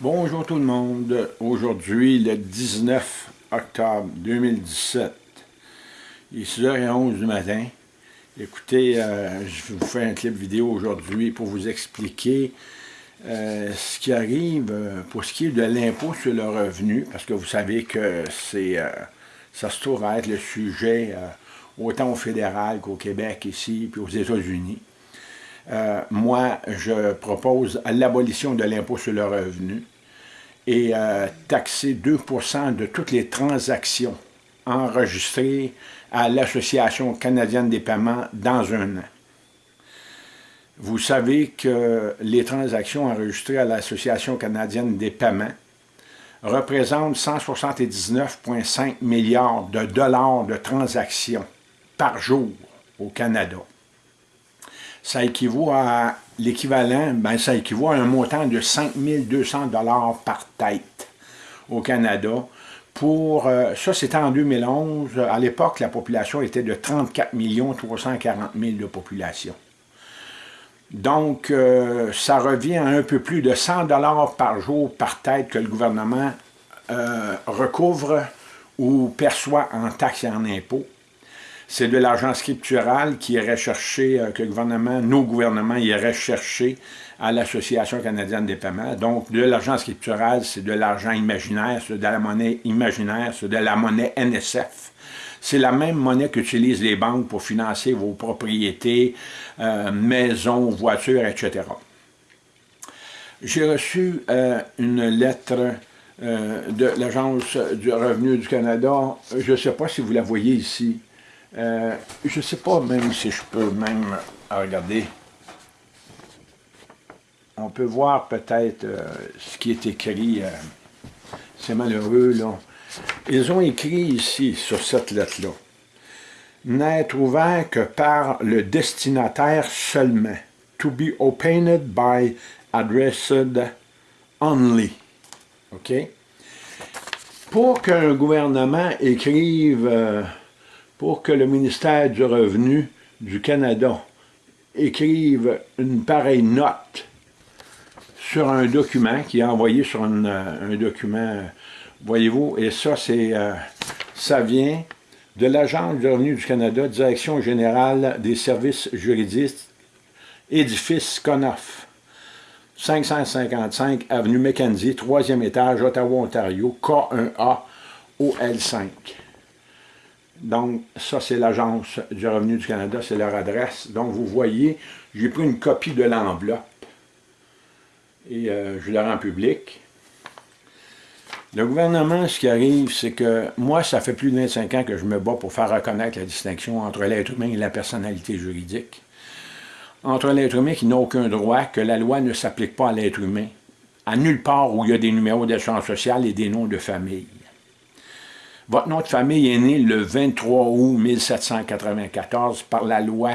Bonjour tout le monde. Aujourd'hui, le 19 octobre 2017, il est 6h11 du matin. Écoutez, euh, je vous faire un clip vidéo aujourd'hui pour vous expliquer euh, ce qui arrive euh, pour ce qui est de l'impôt sur le revenu, parce que vous savez que c'est ça se trouve à être le sujet autant au fédéral qu'au Québec ici, puis aux États-Unis. Euh, moi, je propose l'abolition de l'impôt sur le revenu et euh, taxer 2% de toutes les transactions enregistrées à l'Association canadienne des paiements dans un an. Vous savez que les transactions enregistrées à l'Association canadienne des paiements représentent 179,5 milliards de dollars de transactions par jour au Canada ça équivaut à l'équivalent, ben ça équivaut à un montant de 5 200 par tête au Canada. Pour, euh, ça, c'était en 2011. À l'époque, la population était de 34 340 000 de population. Donc, euh, ça revient à un peu plus de 100 par jour par tête que le gouvernement euh, recouvre ou perçoit en taxes et en impôts c'est de l'argent scriptural qui irait chercher, euh, que le gouvernement, nos gouvernements iraient chercher à l'Association canadienne des paiements. Donc, de l'argent scriptural, c'est de l'argent imaginaire, c'est de la monnaie imaginaire, c'est de la monnaie NSF. C'est la même monnaie qu'utilisent les banques pour financer vos propriétés, euh, maisons, voitures, etc. J'ai reçu euh, une lettre de l'Agence du revenu du Canada. Je ne sais pas si vous la voyez ici. Euh, je ne sais pas même si je peux même regarder. On peut voir peut-être euh, ce qui est écrit. Euh, c'est malheureux, là. Ils ont écrit ici, sur cette lettre-là, « N'être ouvert que par le destinataire seulement. To be opened by addressed only. » OK? Pour qu'un gouvernement écrive pour que le ministère du Revenu du Canada écrive une pareille note sur un document qui est envoyé sur un document, voyez-vous, et ça, c'est, euh, ça vient de l'Agence du revenu du Canada, Direction générale des services juridiques, édifice Conoff, 555 Avenue Mackenzie, troisième étage, Ottawa, Ontario, K1A, OL5. Donc, ça, c'est l'Agence du revenu du Canada, c'est leur adresse. Donc, vous voyez, j'ai pris une copie de l'enveloppe et euh, je la rends publique. Le gouvernement, ce qui arrive, c'est que moi, ça fait plus de 25 ans que je me bats pour faire reconnaître la distinction entre l'être humain et la personnalité juridique. Entre l'être humain qui n'a aucun droit, que la loi ne s'applique pas à l'être humain, à nulle part où il y a des numéros d'assurance sociale et des noms de famille. Votre nom de famille est né le 23 août 1794 par la loi,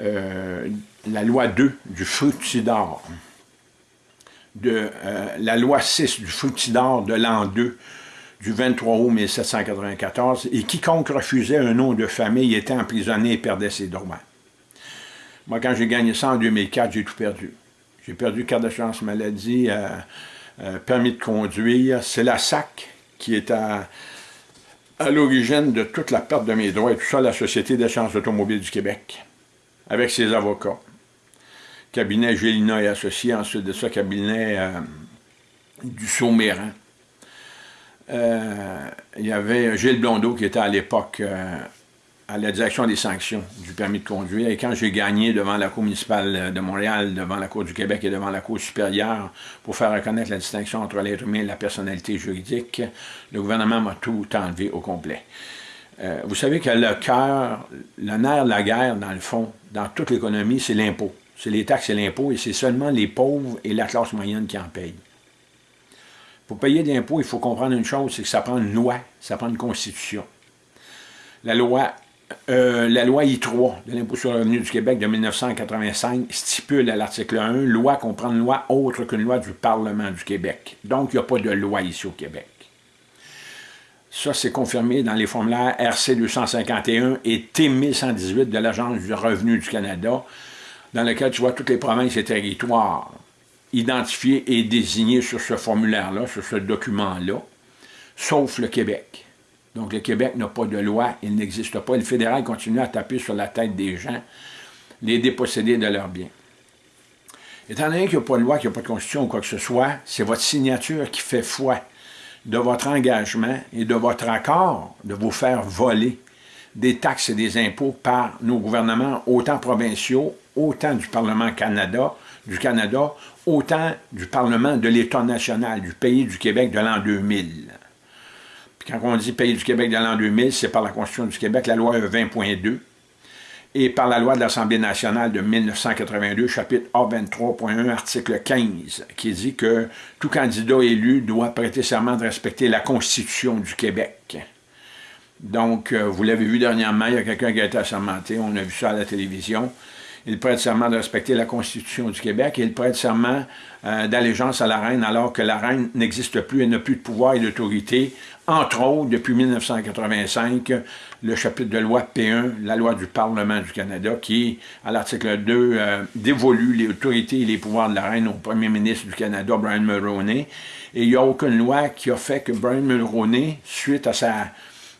euh, la loi 2 du fructidor, de, euh, la loi 6 du fructidor de l'an 2 du 23 août 1794, et quiconque refusait un nom de famille était emprisonné et perdait ses droits. Moi, quand j'ai gagné ça en 2004, j'ai tout perdu. J'ai perdu carte d'assurance maladie, euh, permis de conduire. C'est la SAC qui est à à l'origine de toute la perte de mes droits et tout ça, la Société d'assurance automobile du Québec, avec ses avocats. Cabinet Gélina et Associés, ensuite de ça, cabinet euh, du Sauméran. Euh, il y avait Gilles Blondeau qui était à l'époque euh, à la direction des sanctions du permis de conduire. Et quand j'ai gagné devant la Cour municipale de Montréal, devant la Cour du Québec et devant la Cour supérieure pour faire reconnaître la distinction entre l'être humain et la personnalité juridique, le gouvernement m'a tout enlevé au complet. Euh, vous savez que le cœur, le nerf de la guerre, dans le fond, dans toute l'économie, c'est l'impôt. C'est les taxes et l'impôt, et c'est seulement les pauvres et la classe moyenne qui en payent. Pour payer des impôts, il faut comprendre une chose, c'est que ça prend une loi, ça prend une constitution. La loi euh, la loi I3 de l'impôt sur le revenu du Québec de 1985 stipule à l'article 1, loi comprend une loi autre qu'une loi du Parlement du Québec. Donc, il n'y a pas de loi ici au Québec. Ça, c'est confirmé dans les formulaires RC 251 et T 1118 de l'Agence du revenu du Canada, dans lequel tu vois toutes les provinces et territoires identifiés et désignés sur ce formulaire-là, sur ce document-là, sauf le Québec. Donc le Québec n'a pas de loi, il n'existe pas. le fédéral continue à taper sur la tête des gens, les déposséder de leurs biens. Étant donné qu'il n'y a pas de loi, qu'il n'y a pas de constitution ou quoi que ce soit, c'est votre signature qui fait foi de votre engagement et de votre accord de vous faire voler des taxes et des impôts par nos gouvernements, autant provinciaux, autant du Parlement Canada, du Canada, autant du Parlement de l'État national, du pays du Québec de l'an 2000. Quand on dit pays du Québec de l'an 2000, c'est par la Constitution du Québec, la loi 20.2, et par la loi de l'Assemblée nationale de 1982, chapitre A23.1, article 15, qui dit que tout candidat élu doit prêter serment de respecter la Constitution du Québec. Donc, euh, vous l'avez vu dernièrement, il y a quelqu'un qui a été assermenté, on a vu ça à la télévision, il prête serment de respecter la Constitution du Québec et il prête serment euh, d'allégeance à la reine alors que la reine n'existe plus, elle n'a plus de pouvoir et d'autorité. Entre autres, depuis 1985, le chapitre de loi P1, la loi du Parlement du Canada, qui, à l'article 2, euh, dévolue les autorités et les pouvoirs de la reine au premier ministre du Canada, Brian Mulroney. Et il n'y a aucune loi qui a fait que Brian Mulroney, suite à sa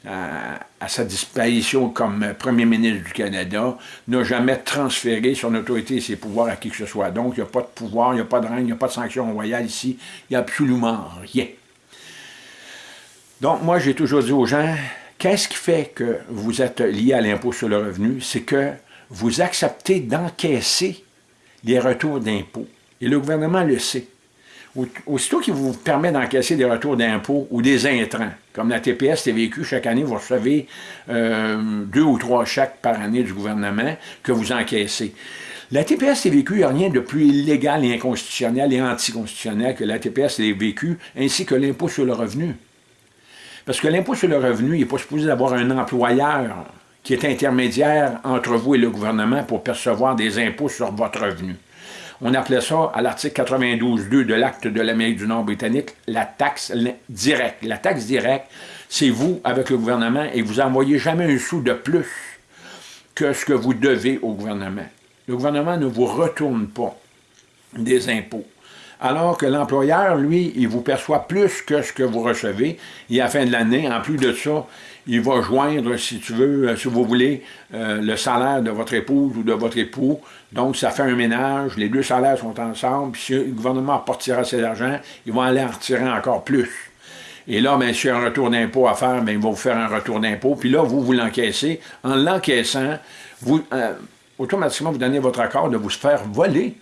à, sa disparition comme premier ministre du Canada, n'a jamais transféré son autorité et ses pouvoirs à qui que ce soit. Donc, il n'y a pas de pouvoir, il n'y a pas de règne, il n'y a pas de sanction royale ici, il n'y a absolument rien. Donc, moi, j'ai toujours dit aux gens, qu'est-ce qui fait que vous êtes lié à l'impôt sur le revenu? C'est que vous acceptez d'encaisser les retours d'impôts. Et le gouvernement le sait aussitôt qu'il vous permet d'encaisser des retours d'impôts ou des intrants, comme la TPS TVQ, chaque année, vous recevez euh, deux ou trois chèques par année du gouvernement que vous encaissez. La TPS TVQ, il n'y a rien de plus illégal et inconstitutionnel et anticonstitutionnel que la TPS TVQ, ainsi que l'impôt sur le revenu. Parce que l'impôt sur le revenu, il n'est pas supposé d'avoir un employeur qui est intermédiaire entre vous et le gouvernement pour percevoir des impôts sur votre revenu. On appelait ça, à l'article 92.2 de l'acte de l'Amérique du Nord britannique, la taxe directe. La taxe directe, c'est vous avec le gouvernement et vous n'envoyez jamais un sou de plus que ce que vous devez au gouvernement. Le gouvernement ne vous retourne pas des impôts. Alors que l'employeur, lui, il vous perçoit plus que ce que vous recevez. Et à la fin de l'année, en plus de ça, il va joindre, si tu veux, euh, si vous voulez, euh, le salaire de votre épouse ou de votre époux. Donc, ça fait un ménage, les deux salaires sont ensemble, puis si le gouvernement repartira cet argent, ils vont aller en retirer encore plus. Et là, bien, s'il y a un retour d'impôt à faire, bien, ils vont vous faire un retour d'impôt. Puis là, vous, vous l'encaissez. En l'encaissant, vous, euh, automatiquement, vous donnez votre accord de vous faire voler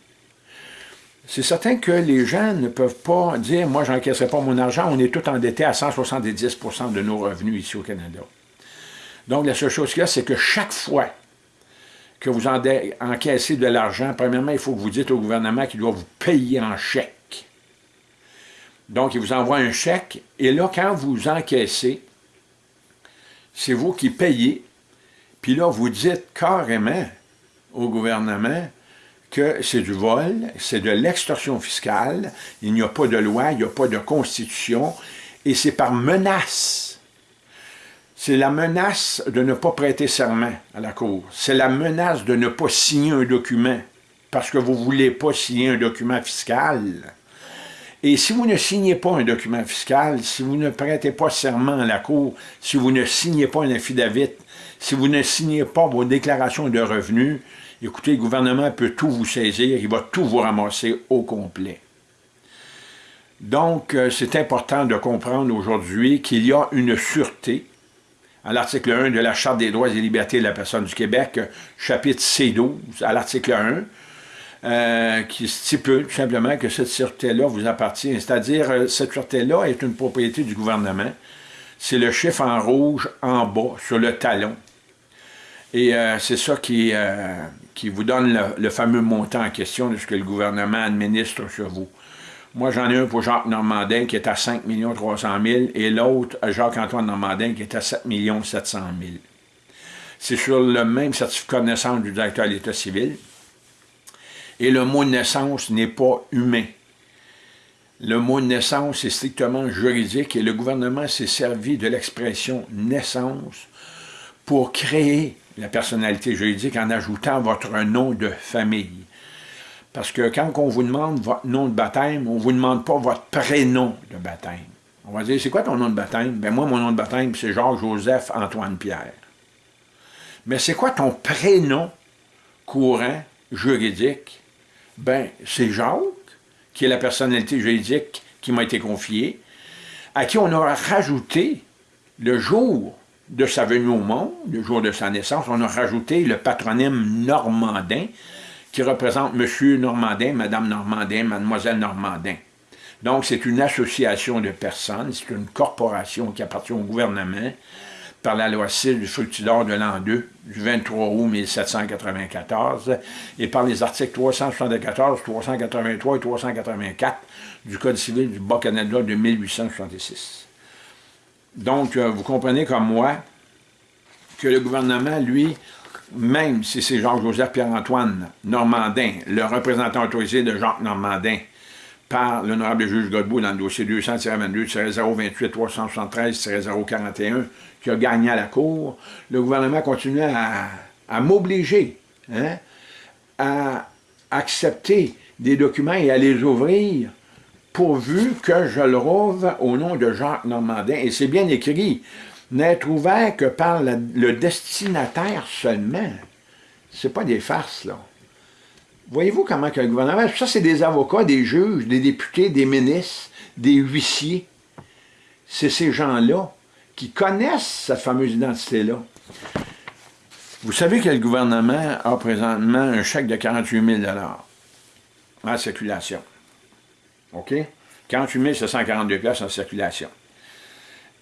c'est certain que les gens ne peuvent pas dire « moi, je n'encaisserai pas mon argent, on est tout endetté à 170% de nos revenus ici au Canada ». Donc, la seule chose qu'il y a, c'est que chaque fois que vous encaissez de l'argent, premièrement, il faut que vous dites au gouvernement qu'il doit vous payer en chèque. Donc, il vous envoie un chèque, et là, quand vous encaissez, c'est vous qui payez, puis là, vous dites carrément au gouvernement que c'est du vol, c'est de l'extorsion fiscale, il n'y a pas de loi, il n'y a pas de constitution, et c'est par menace. C'est la menace de ne pas prêter serment à la Cour. C'est la menace de ne pas signer un document, parce que vous ne voulez pas signer un document fiscal. Et si vous ne signez pas un document fiscal, si vous ne prêtez pas serment à la Cour, si vous ne signez pas un affidavit, si vous ne signez pas vos déclarations de revenus, Écoutez, le gouvernement peut tout vous saisir, il va tout vous ramasser au complet. Donc, euh, c'est important de comprendre aujourd'hui qu'il y a une sûreté à l'article 1 de la Charte des droits et libertés de la personne du Québec, chapitre C12, à l'article 1, euh, qui stipule tout simplement que cette sûreté-là vous appartient. C'est-à-dire, euh, cette sûreté-là est une propriété du gouvernement. C'est le chiffre en rouge en bas, sur le talon. Et c'est ça qui, qui vous donne le, fameux montant en question de ce que le gouvernement administre sur vous. Moi, j'en ai un pour Jacques Normandin qui est à 5 300 000 et l'autre, Jacques-Antoine Normandin, qui est à 7 700 000. C'est sur le même certificat de naissance du directeur de l'État civil. Et le mot « naissance » n'est pas humain. Le mot « naissance » est strictement juridique et le gouvernement s'est servi de l'expression « naissance » pour créer la personnalité juridique en ajoutant votre nom de famille. Parce que quand on vous demande votre nom de baptême, on ne vous demande pas votre prénom de baptême. On va dire, c'est quoi ton nom de baptême? Ben moi, mon nom de baptême, c'est Georges-Joseph Antoine-Pierre. Mais c'est quoi ton prénom courant, juridique? Ben, c'est Jacques, qui est la personnalité juridique qui m'a été confiée, à qui on a rajouté le jour de sa venue au monde, le jour de sa naissance, on a rajouté le patronyme Normandin, qui représente Monsieur Normandin, Madame Normandin, Mademoiselle Normandin. Donc, c'est une association de personnes, c'est une corporation qui appartient au gouvernement par la loi 6 du fructidor de l'an 2, du 23 août 1794, et par les articles 374, 383 et 384 du Code civil du Bas-Canada de 1866. Donc, euh, vous comprenez comme moi que le gouvernement, lui, même si c'est Jacques-Joseph Pierre-Antoine Normandin, le représentant autorisé de Jacques Normandin, par l'honorable juge Godbout dans le dossier 200-22-028-373-041, qui a gagné à la Cour, le gouvernement continue à, m'obliger hein, à accepter des documents et à les ouvrir pourvu que je le rouvre au nom de Jacques Normandin. Et c'est bien écrit, n'être ouvert que par le destinataire seulement. C'est pas des farces, là. Voyez-vous comment que le gouvernement... Ça, c'est des avocats, des juges, des députés, des ministres, des huissiers. C'est ces gens-là qui connaissent cette fameuse identité-là. Vous savez que le gouvernement a présentement un chèque de 48 000 en circulation. OK? 48 742 pièces en circulation.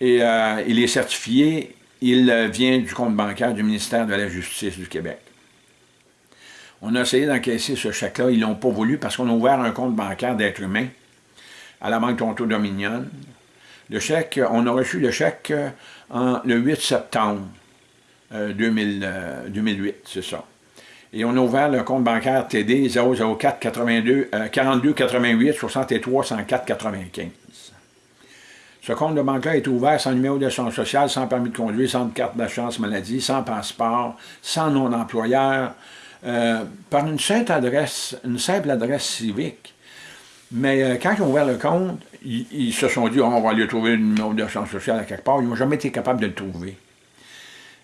Et euh, il est certifié, il vient du compte bancaire du ministère de la Justice du Québec. On a essayé d'encaisser ce chèque-là, ils ne l'ont pas voulu parce qu'on a ouvert un compte bancaire d'être humain à la Banque Toronto Dominion. Le chèque, on a reçu le chèque euh, le 8 septembre 2008, euh, c'est ça. Et on a ouvert le compte bancaire TD 004 82, 42 88 63 104 95. Ce compte de banque-là est ouvert sans numéro de son social, sans permis de conduire, sans carte d'assurance maladie, sans passeport, sans nom d'employeur, euh, par une simple adresse, une simple adresse civique. Mais euh, quand ils ont ouvert le compte, ils, se sont dit oh, on va aller trouver le numéro de son social à quelque part ». Ils n'ont jamais été capables de le trouver.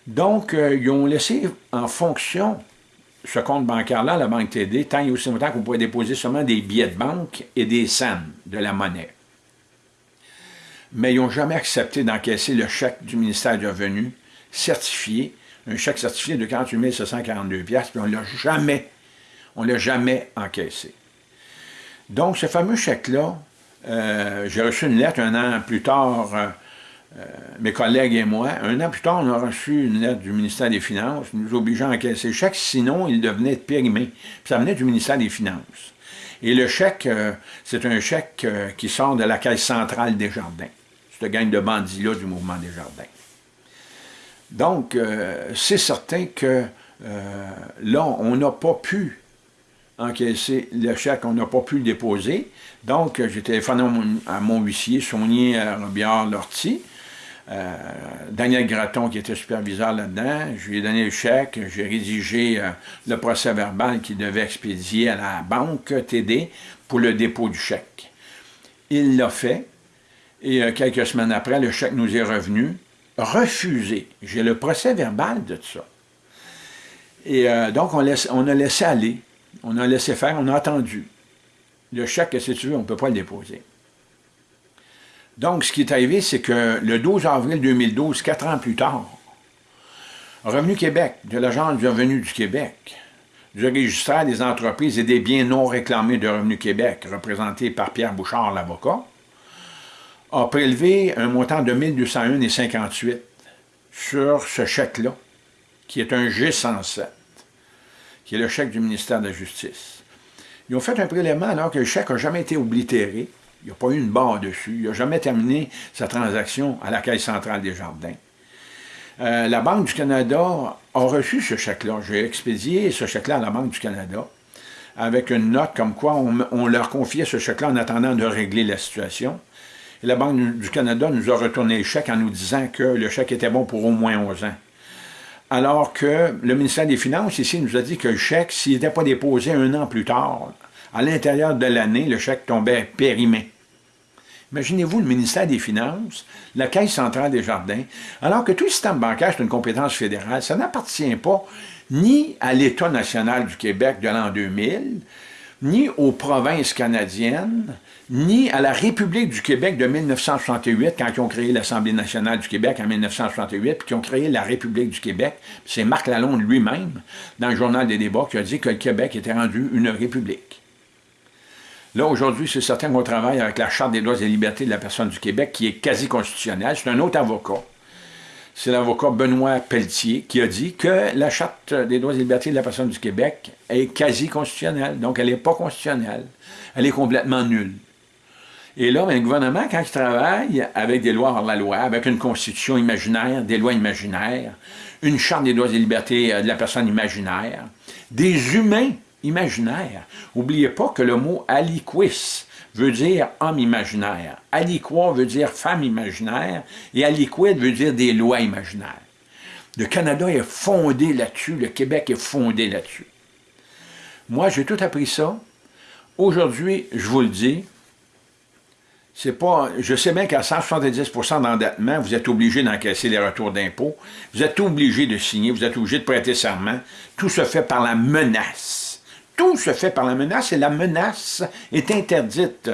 Donc, euh, ils ont laissé en fonction ce compte bancaire-là, la banque TD, tant aussi longtemps qu'on pouvait déposer seulement des billets de banque et des SAM, de la monnaie. Mais ils n'ont jamais accepté d'encaisser le chèque du ministère du Revenu certifié, un chèque certifié de 48 742 puis on ne l'a jamais, on l'a jamais encaissé. Donc, ce fameux chèque-là, euh, j'ai reçu une lettre un an plus tard, euh, mes collègues et moi, un an plus tard, on a reçu une lettre du ministère des Finances nous obligeant à encaisser le chèque, sinon il devenait périmé. Puis ça venait du ministère des Finances. Et le chèque, c'est un chèque qui sort de la caisse centrale des jardins. Cette gang de bandits-là du mouvement des jardins. Donc, euh, c'est certain que euh, là, on n'a pas pu encaisser le chèque, on n'a pas pu le déposer. Donc, j'ai téléphoné à mon, huissier, Sonier Robillard-Lortie, euh, Daniel Graton, qui était superviseur là-dedans. Je lui ai donné le chèque, j'ai rédigé le procès verbal qu'il devait expédier à la banque TD pour le dépôt du chèque. Il l'a fait, et quelques semaines après, le chèque nous est revenu refusé. J'ai le procès verbal de tout ça. Et euh, donc, on, on, a laissé aller, on a laissé faire, on a attendu. Le chèque, si tu veux, on ne peut pas le déposer. Donc, ce qui est arrivé, c'est que le 12 avril 2012, quatre ans plus tard, Revenu Québec, de l'Agence du revenu du Québec, du registraire des entreprises et des biens non réclamés de Revenu Québec, représenté par Pierre Bouchard, l'avocat, a prélevé un montant de 1201,58 sur ce chèque-là, qui est un G107, qui est le chèque du ministère de la Justice. Ils ont fait un prélèvement alors que le chèque n'a jamais été oblitéré, il n'y a pas eu une barre dessus, il n'a jamais terminé sa transaction à la Caisse centrale des Jardins. Euh, la Banque du Canada a reçu ce chèque-là. J'ai expédié ce chèque-là à la Banque du Canada avec une note comme quoi on, on leur confiait ce chèque-là en attendant de régler la situation la Banque du Canada nous a retourné le chèque en nous disant que le chèque était bon pour au moins 11 ans. Alors que le ministère des Finances, ici, nous a dit que le chèque, s'il n'était pas déposé un an plus tard, à l'intérieur de l'année, le chèque tombait périmé. Imaginez-vous le ministère des Finances, la Caisse centrale des jardins, alors que tout le système bancaire est une compétence fédérale, ça n'appartient pas ni à l'État national du Québec de l'an 2000, ni aux provinces canadiennes, ni à la République du Québec de 1968, quand ils ont créé l'Assemblée nationale du Québec en 1968, puis qui ont créé la République du Québec. C'est Marc Lalonde lui-même, dans le Journal des débats, qui a dit que le Québec était rendu une république. Là, aujourd'hui, c'est certain qu'on travaille avec la Charte des droits et libertés de la personne du Québec, qui est quasi constitutionnelle. C'est un autre avocat. C'est l'avocat Benoît Pelletier qui a dit que la Charte des droits et libertés de la personne du Québec est quasi constitutionnelle. Donc, elle n'est pas constitutionnelle. Elle est complètement nulle. Et là, ben, le gouvernement, quand il travaille avec des lois hors la loi, avec une constitution imaginaire, des lois imaginaires, une charte des droits et libertés euh, de la personne imaginaire, des humains imaginaires. N'oubliez pas que le mot « aliquis » veut dire homme imaginaire, aliquois veut dire femme imaginaire, et aliquid veut dire des lois imaginaires. Le Canada est fondé là-dessus, le Québec est fondé là-dessus. Moi, j'ai tout appris ça. Aujourd'hui, je vous le dis, c'est pas, je sais bien qu'à 170% d'endettement, vous êtes obligé d'encaisser les retours d'impôts, vous êtes obligé de signer, vous êtes obligé de prêter serment. Tout se fait par la menace. Tout se fait par la menace et la menace est interdite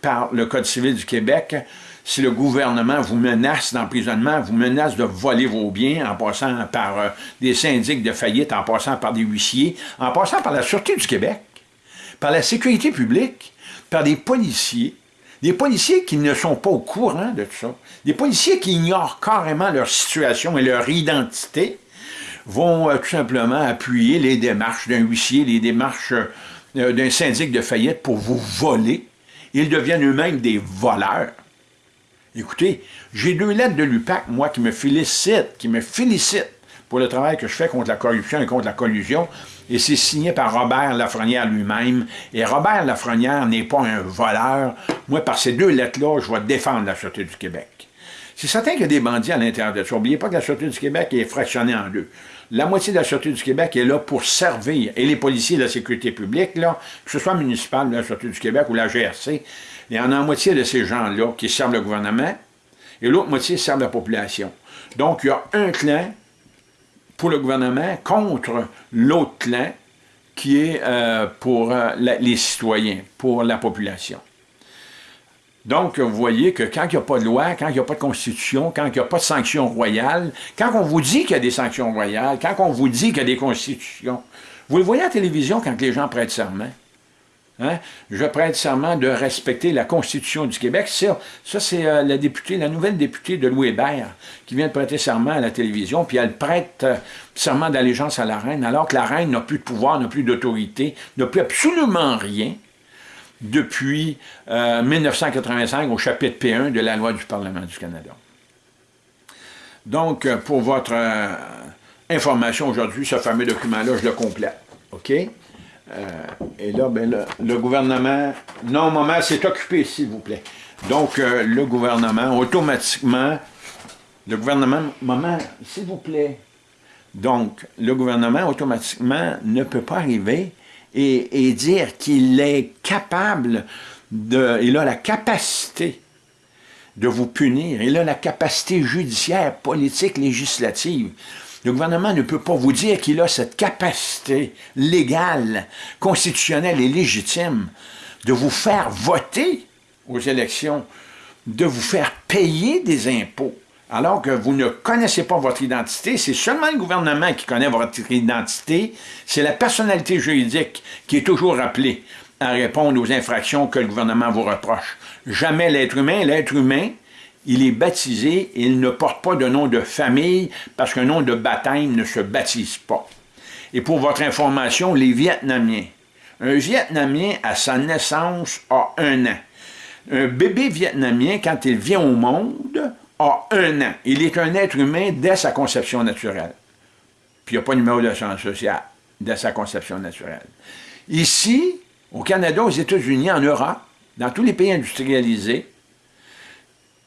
par le Code civil du Québec. Si le gouvernement vous menace d'emprisonnement, vous menace de voler vos biens en passant par euh, des syndics de faillite, en passant par des huissiers, en passant par la Sûreté du Québec, par la sécurité publique, par des policiers, des policiers qui ne sont pas au courant de tout ça, des policiers qui ignorent carrément leur situation et leur identité, vont euh, tout simplement appuyer les démarches d'un huissier, les démarches euh, d'un syndic de faillite pour vous voler. Ils deviennent eux-mêmes des voleurs. Écoutez, j'ai deux lettres de l'UPAC, moi, qui me félicitent, qui me félicitent pour le travail que je fais contre la corruption et contre la collusion, et c'est signé par Robert Lafrenière lui-même. Et Robert Lafrenière n'est pas un voleur. Moi, par ces deux lettres-là, je vais défendre la Sûreté du Québec. C'est certain qu'il y a des bandits à l'intérieur de ça. N'oubliez pas que la Sûreté du Québec est fractionnée en deux. La moitié de la Sûreté du Québec est là pour servir, et les policiers de la sécurité publique, que ce soit municipal, la Sûreté du Québec ou la GRC, il y en a la moitié de ces gens-là qui servent le gouvernement, et l'autre moitié servent la population. Donc, il y a un clan pour le gouvernement contre l'autre clan qui est euh, pour euh, les citoyens, pour la population. Donc, vous voyez que quand il n'y a pas de loi, quand il n'y a pas de constitution, quand il n'y a pas de sanctions royales, quand on vous dit qu'il y a des sanctions royales, quand on vous dit qu'il y a des constitutions, vous le voyez à la télévision quand les gens prêtent serment. Hein? Je prête serment de respecter la Constitution du Québec. Ça, c'est euh, la députée, la nouvelle députée de Louis Hébert qui vient de prêter serment à la télévision, puis elle prête euh, serment d'allégeance à la reine, alors que la reine n'a plus de pouvoir, n'a plus d'autorité, n'a plus absolument rien depuis 1985 euh, au chapitre P1 de la loi du Parlement du Canada. Donc, pour votre information aujourd'hui, ce fameux document-là, je le complète. OK? Euh, et là, ben, le, gouvernement, non, maman, c'est occupé, s'il vous plaît. Donc, euh, le gouvernement, automatiquement, le gouvernement, maman, s'il vous plaît. Donc, le gouvernement, automatiquement, ne peut pas arriver et, dire qu'il est capable de, il a la capacité de vous punir, il a la capacité judiciaire, politique, législative. Le gouvernement ne peut pas vous dire qu'il a cette capacité légale, constitutionnelle et légitime de vous faire voter aux élections, de vous faire payer des impôts, alors que vous ne connaissez pas votre identité, c'est seulement le gouvernement qui connaît votre identité, c'est la personnalité juridique qui est toujours appelée à répondre aux infractions que le gouvernement vous reproche. Jamais l'être humain, l'être humain, il est baptisé et il ne porte pas de nom de famille parce qu'un nom de baptême ne se baptise pas. Et pour votre information, les Vietnamiens. Un Vietnamien, à sa naissance, a un an. Un bébé vietnamien, quand il vient au monde, a un an. Il est un être humain dès sa conception naturelle. Puis il n'y a pas de numéro de science sociale dès sa conception naturelle. Ici, au Canada, aux États-Unis, en Europe, dans tous les pays industrialisés,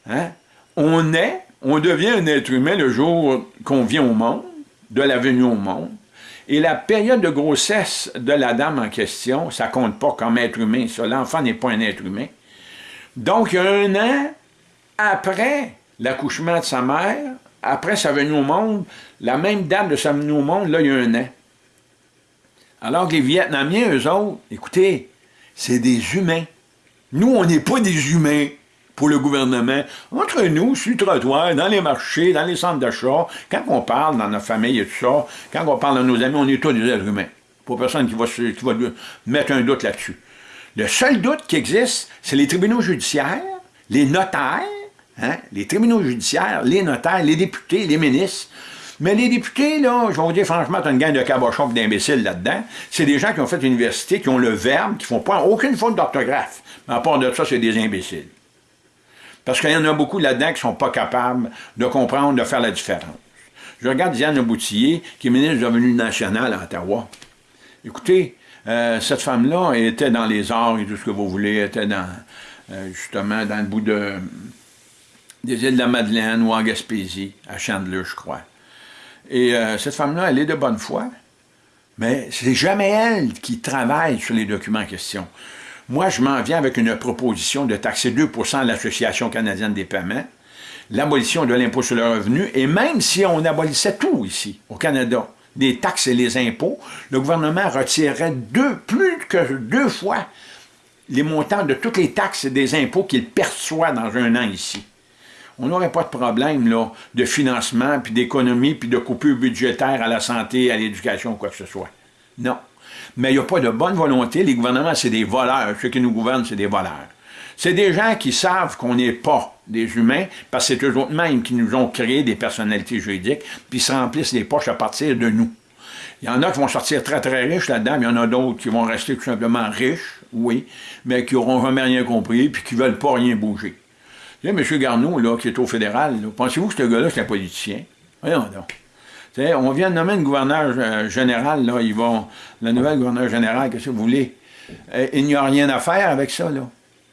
Hein? On est, on devient un être humain le jour qu'on vient au monde, de la venue au monde, Et la période de grossesse de la dame en question, ça compte pas comme être humain, ça. L'enfant n'est pas un être humain. Donc, un an après l'accouchement de sa mère, après sa venue au monde, la même date de sa venue au monde, là, il y a un an. Alors que les Vietnamiens, eux autres, écoutez, c'est des humains. Nous, on n'est pas des humains pour le gouvernement. Entre nous, sur le trottoir, dans les marchés, dans les centres d'achat, quand on parle dans notre famille et tout ça, quand on parle de nos amis, on est tous des êtres humains. Pour personne qui va, qui va mettre un doute là-dessus. Le seul doute qui existe, c'est les tribunaux judiciaires, les notaires, hein, les tribunaux judiciaires, les notaires, les députés, les ministres, mais les députés, là, je vais vous dire franchement, tu as une gang de cabochons et d'imbéciles là-dedans. C'est des gens qui ont fait l'université, qui ont le verbe, qui font pas aucune faute d'orthographe. Mais à part de ça, c'est des imbéciles. Parce qu'il y en a beaucoup là-dedans qui sont pas capables de comprendre, de faire la différence. Je regarde Diane Boutillier, qui est ministre du Revenu national à Ottawa. Écoutez, euh, cette femme-là était dans les arts et tout ce que vous voulez, était dans, euh, justement, dans le bout de, des îles de la Madeleine ou en Gaspésie, à Chandler, je crois. Et euh, cette femme-là, elle est de bonne foi, mais c'est jamais elle qui travaille sur les documents en question. Moi, je m'en viens avec une proposition de taxer 2% à l'Association canadienne des paiements, l'abolition de l'impôt sur le revenu, et même si on abolissait tout ici, au Canada, des taxes et les impôts, le gouvernement retirerait deux, plus que deux fois les montants de toutes les taxes et des impôts qu'il perçoit dans un an ici on n'aurait pas de problème là, de financement, puis d'économie, puis de coupure budgétaire à la santé, à l'éducation, quoi que ce soit. Non. Mais il n'y a pas de bonne volonté. Les gouvernements, c'est des voleurs. Ceux qui nous gouvernent, c'est des voleurs. C'est des gens qui savent qu'on n'est pas des humains, parce que c'est eux-mêmes qui nous ont créé des personnalités juridiques, puis se remplissent les poches à partir de nous. Il y en a qui vont sortir très très riches là-dedans, il y en a d'autres qui vont rester tout simplement riches, oui, mais qui n'auront jamais rien compris, puis qui ne veulent pas rien bouger. Tu sais, M. Garneau, là, qui est au fédéral, pensez-vous que ce gars-là, c'est un politicien? Voyons donc. on vient de nommer une gouverneur euh, général, là, ils vont, la nouvelle gouverneure générale, qu'est-ce que vous voulez? Euh, il n'y a rien à faire avec ça, là.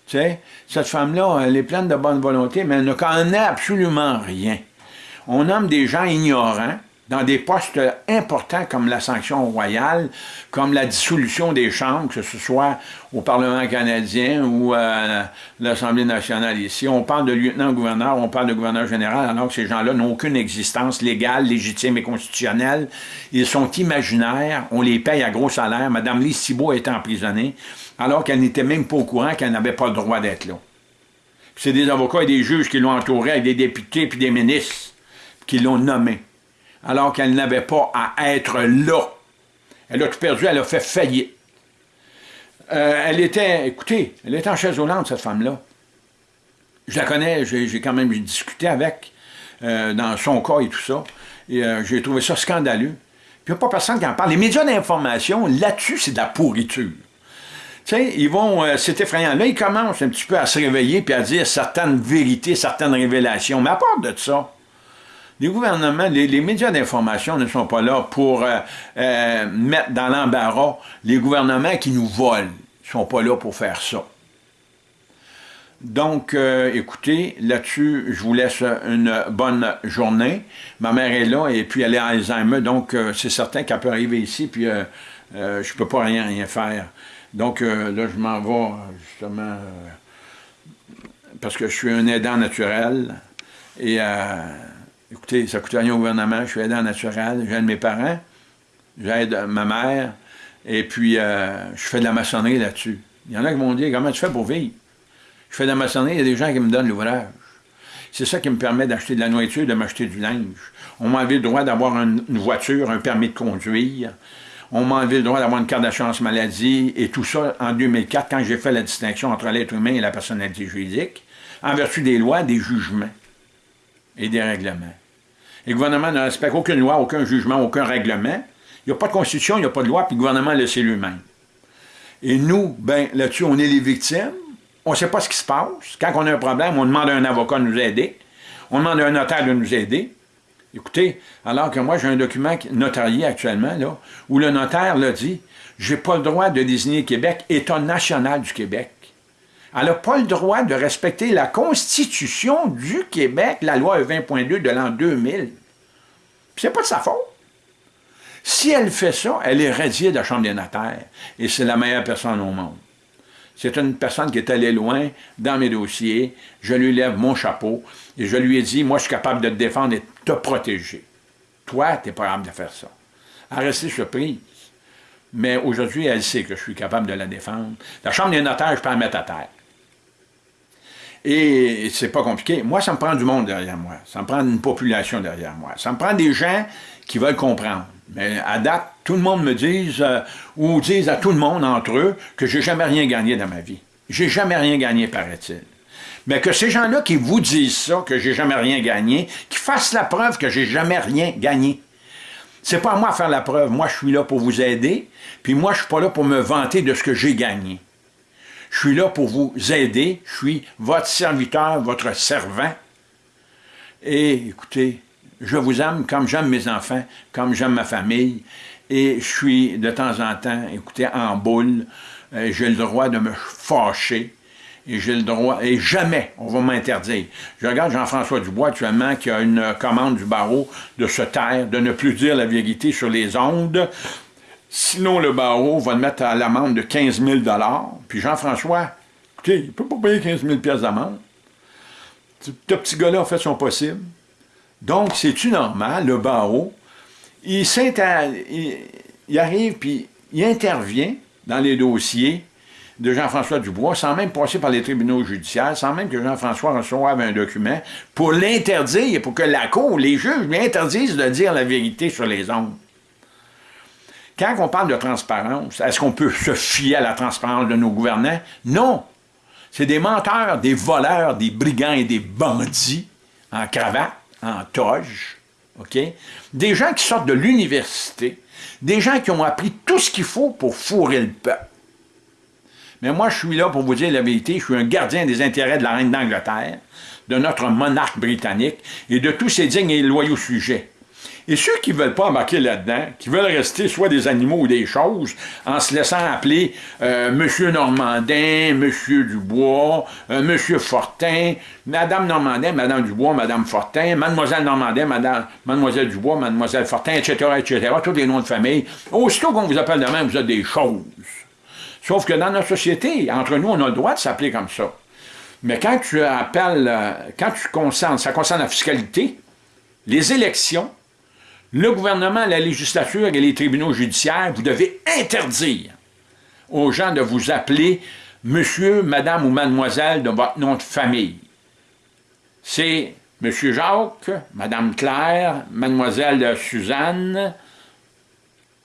Tu sais, cette femme-là, elle est pleine de bonne volonté, mais elle ne connaît absolument rien. On nomme des gens ignorants, dans des postes importants comme la sanction royale, comme la dissolution des chambres, que ce soit au Parlement canadien ou à l'Assemblée nationale ici. On parle de lieutenant-gouverneur, on parle de gouverneur général, alors que ces gens-là n'ont aucune existence légale, légitime et constitutionnelle. Ils sont imaginaires, on les paye à gros salaire. Madame Lise Thibault est emprisonnée, alors qu'elle n'était même pas au courant qu'elle n'avait pas le droit d'être là. C'est des avocats et des juges qui l'ont entourée, avec des députés et des ministres qui l'ont nommée alors qu'elle n'avait pas à être là. Elle a tout perdu, elle a fait faillite. Euh, elle était, écoutez, elle était en chaise roulante, cette femme-là. Je la connais, j'ai quand même discuté avec, euh, dans son cas et tout ça, et euh, j'ai trouvé ça scandaleux. Puis il n'y a pas personne qui en parle. Les médias d'information, là-dessus, c'est de la pourriture. Tu sais, ils vont, c'est effrayant. Là, ils commencent un petit peu à se réveiller puis à dire certaines vérités, certaines révélations. Mais à part de ça, les gouvernements, les, médias d'information ne sont pas là pour euh, euh, mettre dans l'embarras les gouvernements qui nous volent. Ils ne sont pas là pour faire ça. Donc, euh, écoutez, là-dessus, je vous laisse une bonne journée. Ma mère est là et puis elle est Alzheimer, donc c'est certain qu'elle peut arriver ici, puis je ne peux pas rien, rien faire. Donc là, je m'en vais justement parce que je suis un aidant naturel et Écoutez, ça ne coûte rien au gouvernement, je suis aidant naturel, j'aide mes parents, j'aide ma mère, et puis euh, je fais de la maçonnerie là-dessus. Il y en a qui m'ont dit, comment tu fais pour vivre? Je fais de la maçonnerie, il y a des gens qui me donnent l'ouvrage. C'est ça qui me permet d'acheter de la nourriture, de m'acheter du linge. On m'a enlevé le droit d'avoir une voiture, un permis de conduire. On m'a enlevé le droit d'avoir une carte d'assurance maladie, et tout ça en 2004, quand j'ai fait la distinction entre l'être humain et la personnalité juridique, en vertu des lois, des jugements et des règlements. Et le gouvernement ne respecte aucune loi, aucun jugement, aucun règlement. Il n'y a pas de constitution, il n'y a pas de loi, puis le gouvernement le sait lui-même. Et nous, ben là-dessus, on est les victimes. On ne sait pas ce qui se passe. Quand on a un problème, on demande à un avocat de nous aider. On demande à un notaire de nous aider. Écoutez, alors que moi, j'ai un document notarié actuellement, là, où le notaire l'a dit, j'ai pas le droit de désigner Québec État national du Québec. Elle n'a pas le droit de respecter la Constitution du Québec, la loi 20.2 de l'an 2000. C'est pas de sa faute. Si elle fait ça, elle est radiée de la Chambre des notaires. Et c'est la meilleure personne au monde. C'est une personne qui est allée loin dans mes dossiers. Je lui lève mon chapeau et je lui ai dit, moi, je suis capable de te défendre et de te protéger. Toi, tu n'es pas capable de faire ça. Elle rester surprise. Mais aujourd'hui, elle sait que je suis capable de la défendre. La Chambre des notaires, je peux la mettre à terre. Et c'est pas compliqué. Moi, ça me prend du monde derrière moi. Ça me prend une population derrière moi. Ça me prend des gens qui veulent comprendre. Mais à date, tout le monde me dit, euh, ou disent à tout le monde entre eux, que j'ai jamais rien gagné dans ma vie. J'ai jamais rien gagné, paraît-il. Mais que ces gens-là qui vous disent ça, que j'ai jamais rien gagné, qui fassent la preuve que j'ai jamais rien gagné. C'est pas à moi à faire la preuve. Moi, je suis là pour vous aider, puis moi, je suis pas là pour me vanter de ce que j'ai gagné. Je suis là pour vous aider. Je suis votre serviteur, votre servant. Et écoutez, je vous aime comme j'aime mes enfants, comme j'aime ma famille. Et je suis de temps en temps, écoutez, en boule. Euh, j'ai le droit de me fâcher. Et j'ai le droit, et jamais on va m'interdire. Je regarde Jean-François Dubois actuellement qui a une commande du barreau de se taire, de ne plus dire la vérité sur les ondes. Sinon, le barreau va le mettre à l'amende de 15 000 Puis Jean-François, écoutez, il ne peut pas payer 15 000 d'amende. Ce petit gars-là a fait son possible. Donc, c'est-tu normal, le barreau, il, il, il arrive, puis il intervient dans les dossiers de Jean-François Dubois, sans même passer par les tribunaux judiciaires, sans même que Jean-François reçoive un document, pour l'interdire, pour que la Cour, les juges lui interdisent de dire la vérité sur les ondes. Quand on parle de transparence, est-ce qu'on peut se fier à la transparence de nos gouvernants? Non! C'est des menteurs, des voleurs, des brigands et des bandits en cravate, en toge, OK? Des gens qui sortent de l'université, des gens qui ont appris tout ce qu'il faut pour fourrer le peuple. Mais moi, je suis là pour vous dire la vérité, je suis un gardien des intérêts de la reine d'Angleterre, de notre monarque britannique et de tous ses dignes et loyaux sujets. Et ceux qui ne veulent pas embarquer là-dedans, qui veulent rester soit des animaux ou des choses, en se laissant appeler euh, Monsieur Normandin, Monsieur Dubois, euh, Monsieur Fortin, Madame Normandin, Madame Dubois, Madame Fortin, Mademoiselle Normandin, Madame, Mademoiselle Dubois, Mademoiselle Fortin, etc., etc., tous les noms de famille. Aussitôt qu'on vous appelle de même, vous êtes des choses. Sauf que dans notre société, entre nous, on a le droit de s'appeler comme ça. Mais quand tu appelles, euh, quand tu concernes, ça concerne la fiscalité, les élections, le gouvernement, la législature et les tribunaux judiciaires, vous devez interdire aux gens de vous appeler monsieur, madame ou mademoiselle de votre nom de famille. C'est monsieur Jacques, madame Claire, mademoiselle Suzanne,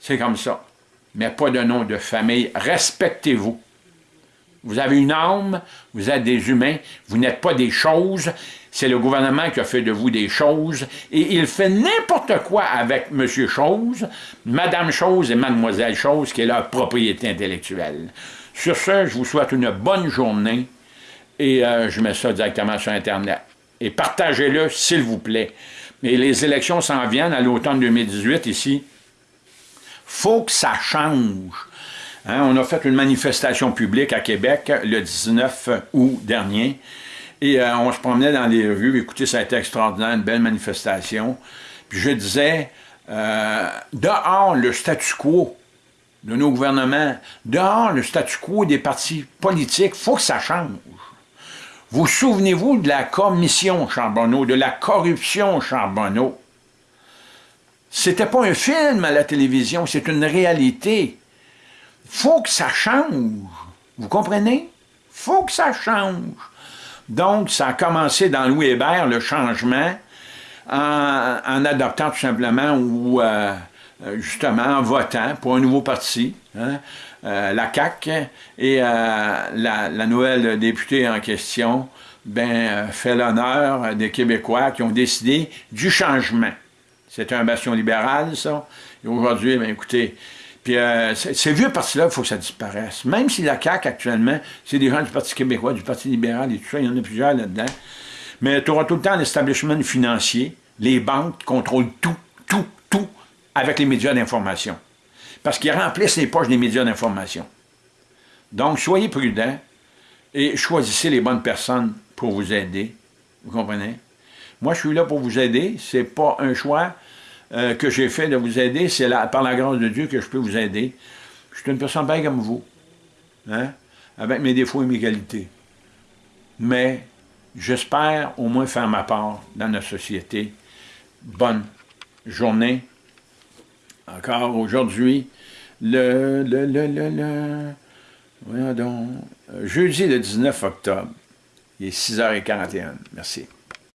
c'est comme ça. Mais pas de nom de famille. Respectez-vous. Vous avez une âme, vous êtes des humains, vous n'êtes pas des choses, c'est le gouvernement qui a fait de vous des choses, et il fait n'importe quoi avec Monsieur Chose, Madame Chose et Mademoiselle Chose, qui est leur propriété intellectuelle. Sur ce, je vous souhaite une bonne journée, et euh, je mets ça directement sur Internet. Et partagez-le, s'il vous plaît. Mais les élections s'en viennent à l'automne 2018 ici. faut que ça change. Hein, on a fait une manifestation publique à Québec le 19 août dernier. Et euh, on se promenait dans les rues. Écoutez, ça a été extraordinaire, une belle manifestation. Puis je disais, euh, dehors le statu quo de nos gouvernements, dehors le statu quo des partis politiques, il faut que ça change. Vous souvenez-vous de la commission Charbonneau, de la corruption Charbonneau? C'était pas un film à la télévision, c'est une réalité. faut que ça change. Vous comprenez? faut que ça change. Donc, ça a commencé dans Louis Hébert, le changement, en, adoptant tout simplement ou euh, justement en votant pour un nouveau parti, hein, euh, la CAQ, et euh, la, nouvelle députée en question ben, fait l'honneur des Québécois qui ont décidé du changement. C'est un bastion libéral, ça. Et aujourd'hui, ben, écoutez, puis euh, ces vieux partis-là, il faut que ça disparaisse. Même si la CAQ, actuellement, c'est des gens du Parti québécois, du Parti libéral et tout ça, il y en a plusieurs là-dedans. Mais tu auras tout le temps l'establishment financier, les banques contrôlent tout, tout, tout, avec les médias d'information. Parce qu'ils remplissent les poches des médias d'information. Donc, soyez prudents et choisissez les bonnes personnes pour vous aider. Vous comprenez? Moi, je suis là pour vous aider. C'est pas un choix euh, que j'ai fait de vous aider. C'est par la grâce de Dieu que je peux vous aider. Je suis une personne bien comme vous, hein, avec mes défauts et mes qualités. Mais j'espère au moins faire ma part dans notre société. Bonne journée. Encore aujourd'hui, le, le, le, le, le, voyons donc, jeudi le 19 octobre, il est 6h41. Merci.